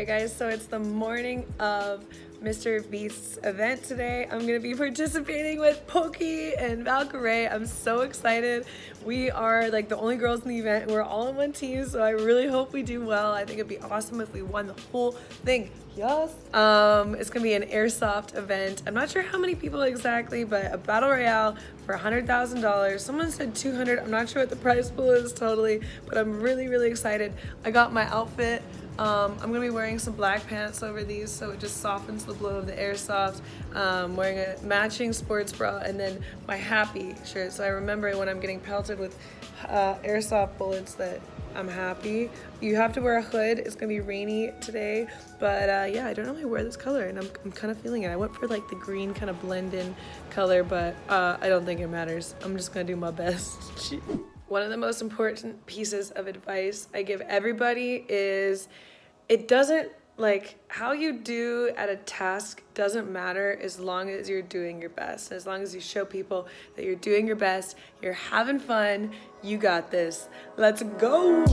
Alright guys, so it's the morning of Mr. Beast's event today. I'm gonna be participating with Pokey and Valkyrae. I'm so excited. We are like the only girls in the event. We're all on one team, so I really hope we do well. I think it'd be awesome if we won the whole thing. Yes. Um, it's gonna be an airsoft event. I'm not sure how many people exactly, but a battle royale for $100,000. Someone said 200. I'm not sure what the prize pool is totally, but I'm really, really excited. I got my outfit. Um, I'm gonna be wearing some black pants over these so it just softens the blow of the airsoft. Um, wearing a matching sports bra and then my happy shirt. So I remember when I'm getting pelted with uh, airsoft bullets that I'm happy. You have to wear a hood. It's gonna be rainy today, but uh, yeah, I don't really wear this color and I'm, I'm kind of feeling it. I went for like the green kind of blend in color, but uh, I don't think it matters. I'm just gonna do my best. One of the most important pieces of advice I give everybody is it doesn't like how you do at a task doesn't matter as long as you're doing your best. As long as you show people that you're doing your best you're having fun you got this. Let's go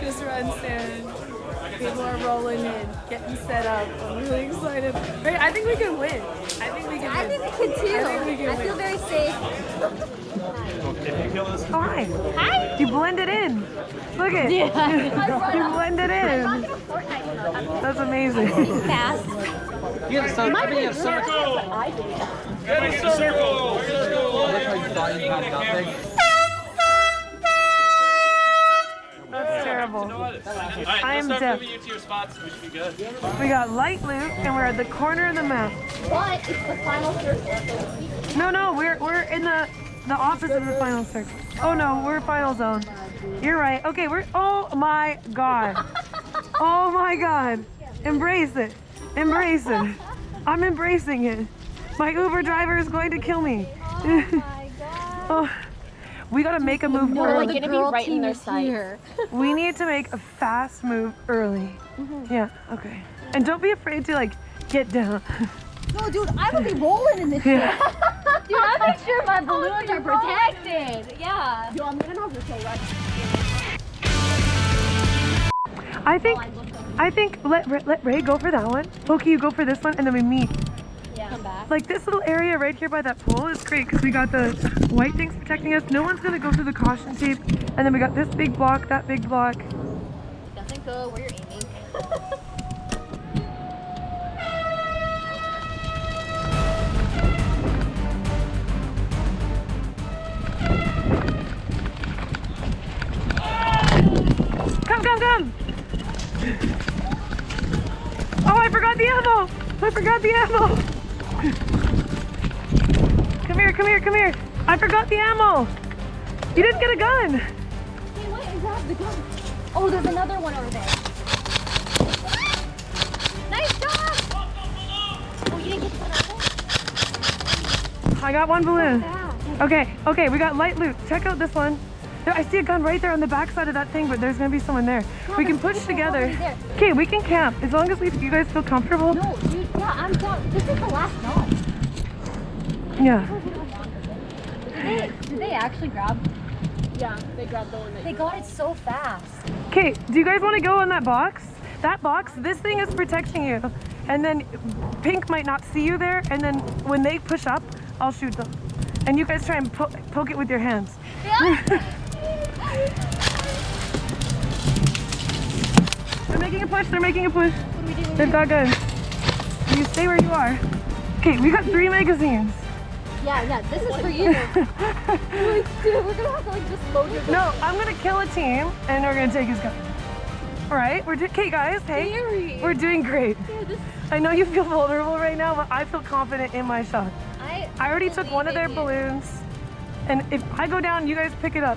practice run soon. People are rolling in, getting set up. I'm really excited. I think we can win. I think we can I win. think we can too. I, think we can I feel very safe. Hi. Hi. You blended in. Look at yeah. you blended in. That's amazing. Fast. You have some. You have circle. Get in the circle. Look how you thought you had terrible. Right, I am deaf. You to your spots. We should be good. We got light loot, and we're at the corner of the map. But it's the final circle. No, no, we're we're in the the opposite of the final circle. Oh no, we're final zone. You're right. Okay, we're. Oh my god. Oh my god. Embrace it. Embrace it. I'm embracing it. My Uber driver is going to kill me. Oh my god. oh. We gotta make a move no, early. We're gonna be right in their sights. we need to make a fast move early. Mm -hmm. Yeah, okay. And don't be afraid to like get down. No, dude, I would be rolling in this yeah. shit. dude, I make sure my balloons are protected. Yeah. Yo, I'm gonna have to say right. I think, I think let let Ray go for that one. Pokey, you go for this one, and then we meet come back. Like this little area right here by that pole is great because we got the white things protecting us. No one's gonna go through the caution tape. And then we got this big block, that big block. doesn't go where you're aiming. come, come, come! Oh, I forgot the ammo! I forgot the ammo! Come here, come here, come here. I forgot the ammo. You didn't get a gun. Hey, wait, and grab the gun. Oh, there's another one over there. Nice job. Oh, you didn't get one I got one balloon. Okay, okay, we got light loot. Check out this one. I see a gun right there on the back side of that thing, but there's gonna be someone there. No, we can push together. Okay, we can camp as long as we, you guys feel comfortable. No, dude, yeah, I'm down. This is the last knot. Yeah. Did they, did they actually grab? Yeah, they grabbed the one They got it so fast. Okay, do you guys want to go in that box? That box, this thing is protecting you. And then Pink might not see you there, and then when they push up, I'll shoot them. And you guys try and po poke it with your hands. Yeah. they're making a push, they're making a push. They've got guns. You stay where you are. Okay, we got three magazines. Yeah, yeah, this is for you. like, dude, we're gonna have to like just load your No, I'm gonna kill a team and we're gonna take his gun. All right, we're doing, okay guys, hey, Scary. we're doing great. Yeah, I know you feel vulnerable right now, but I feel confident in my shot. I, I already took one of their balloons, and if I go down, you guys pick it up.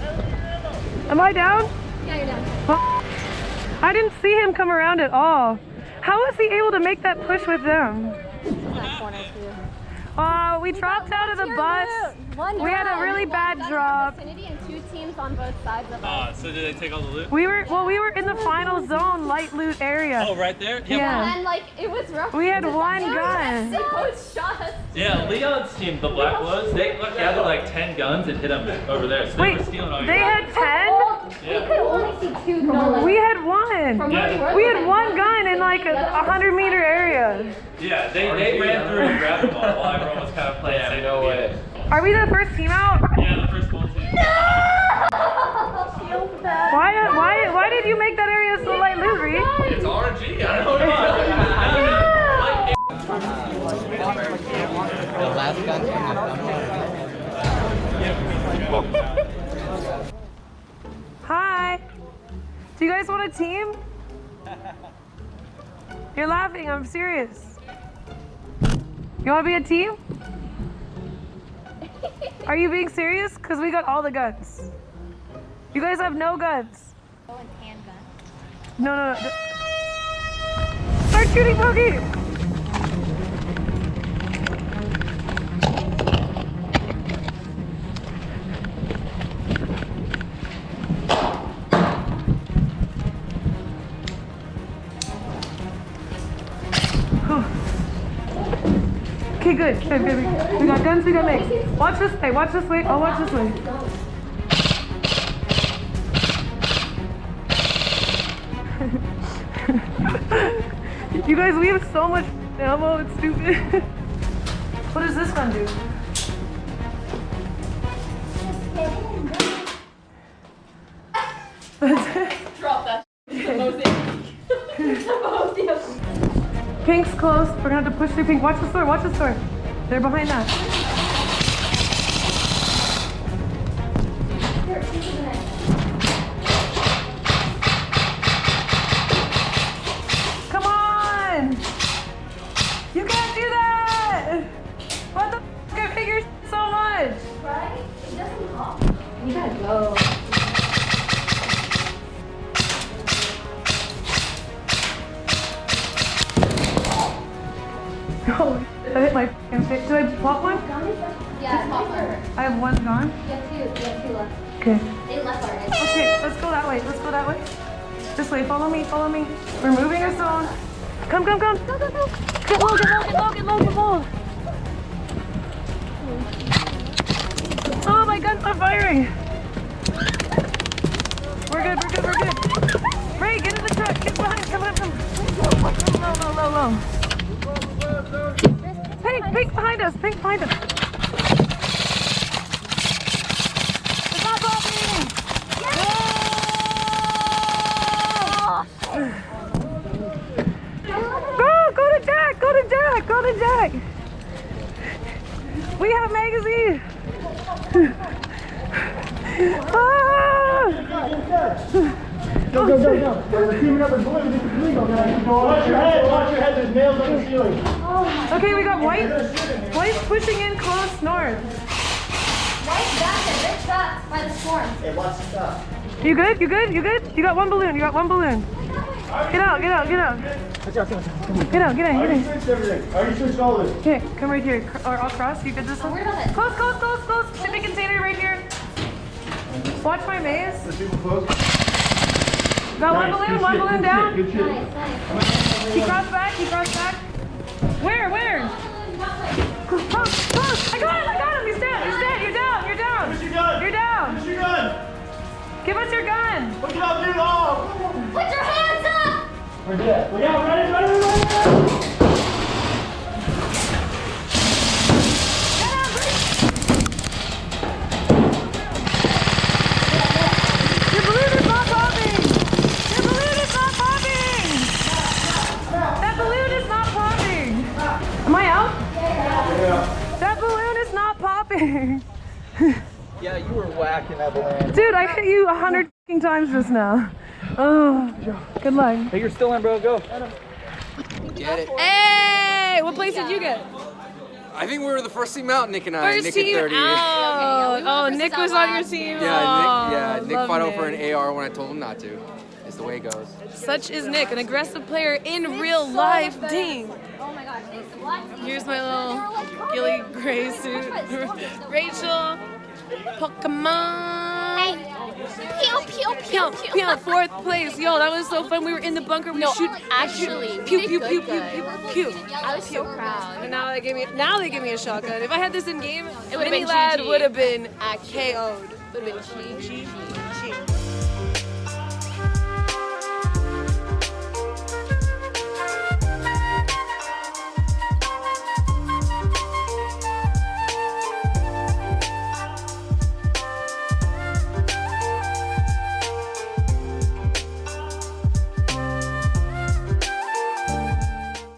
Am I down? Am I down? Yeah, you're down. Huh? I didn't see him come around at all. How was he able to make that push with them? Oh, we dropped out of the bus. One We had a guy. really bad drop. in and two teams on both sides of us. Uh, so did they take all the loot? We were well, we were in the final zone, light loot area. Oh, right there? Yeah. And like it was rough. We had because one they gun. both shot us. Yeah, Leon's team, the Black Ones, they gathered like 10 guns and hit them over there. So they Wait, were stealing all your they guns. had ten. We could only see two. No, like, We had one. from where we had one gun in like a, a hundred meter area. Yeah, they, they ran through and grabbed them all while everyone was kind of playing safe. No way. Are we the first team out? Yeah, the first full team. Why? Why? Why did you make that area so light loot, Reed? It's RNG, I don't know. The last gun Do you guys want a team? You're laughing. I'm serious. You want to be a team? Are you being serious? Because we got all the guns. You guys have no guns. Oh, no, no, no. Start shooting, Pokey! Okay, good, good, good. We got guns, we got legs. Watch this way, watch this way. I'll watch this way. you guys, we have so much ammo, it's stupid. what does this gun do? Close. We're gonna have to push through pink. Watch the door, watch the door. They're behind that. Yeah, it's. I have one gone. You have two. You have two left. Okay. They left already. Okay, let's go that way. Let's go that way. This way. Follow me. Follow me. We're moving our zone. Come, come, come. Go, go, go. Get low, get low, get low, get low, get low. Oh, my gun's not firing. We're good, we're good, we're good. Ray, get in the truck. Get behind. Come on, come. Low, low, low, low. Pink, pink behind us. Pink behind us. It's not popping. Go, go to Jack, go to Jack, go to Jack. We have a magazine. ah! Go, go, go, go. We're teaming up with blue. This is legal, guys. Watch your head. Watch your head. There's nails on the ceiling. Okay, we got white. White's pushing in close north. Right back there. They're by the storm. Hey, watch the stuff. You good? You good? You good? You got one balloon. You got one balloon. Get out, get out, get out. Get out, get out, I get already in. switched everything. I already switched all this. Okay, come right here. Cr- Or across. You did this one? Where about it? Close, close, close, close. Shipping container right here. Watch my maze. The people close. Got one balloon, one balloon down. Good shit. Nice, nice. He crossed back, he crossed back. Where, where? Close, close. I got him, I got him. He's dead, he's dead. You're down, you're down. Where's your gun? You're down. Where's your gun? Give us your gun. Look it up, dude. Oh. Put your hands up! We're dead. Look out. Ready, ready, ready, ready. Your balloon is not popping. Your balloon is not popping. That balloon is not popping. Am I out? Yeah. That balloon is not popping. Yeah, you were whacking that balloon. Dude, I hit you a hundred times just now. Oh, good luck. Hey, you're still in, bro. Go. Get it. Hey, what place did you get? I think we were the first team out, Nick and I. First Nick team at 30. out. yeah, we oh, Nick first was on your team. Yeah, Nick. Yeah, Oh, Nick love fought over an AR when I told him not to. It's the way it goes. Such is Nick, an aggressive player in real life. Dang. Oh my gosh, it's the black team. Here's my little like, Ghillie. Gray suit. Rachel, Pokimane. Pew, pew, Pew, pew, pew, fourth place. Yo, that was so fun. We were in the bunker. We No, shoot. actually, we pew, pew, pew, pew, pew, pew. I was so proud. And now they gave me now they give me a shotgun. If I had this in game, would've Mini Lad would have been. KO'd. Would have been cheap.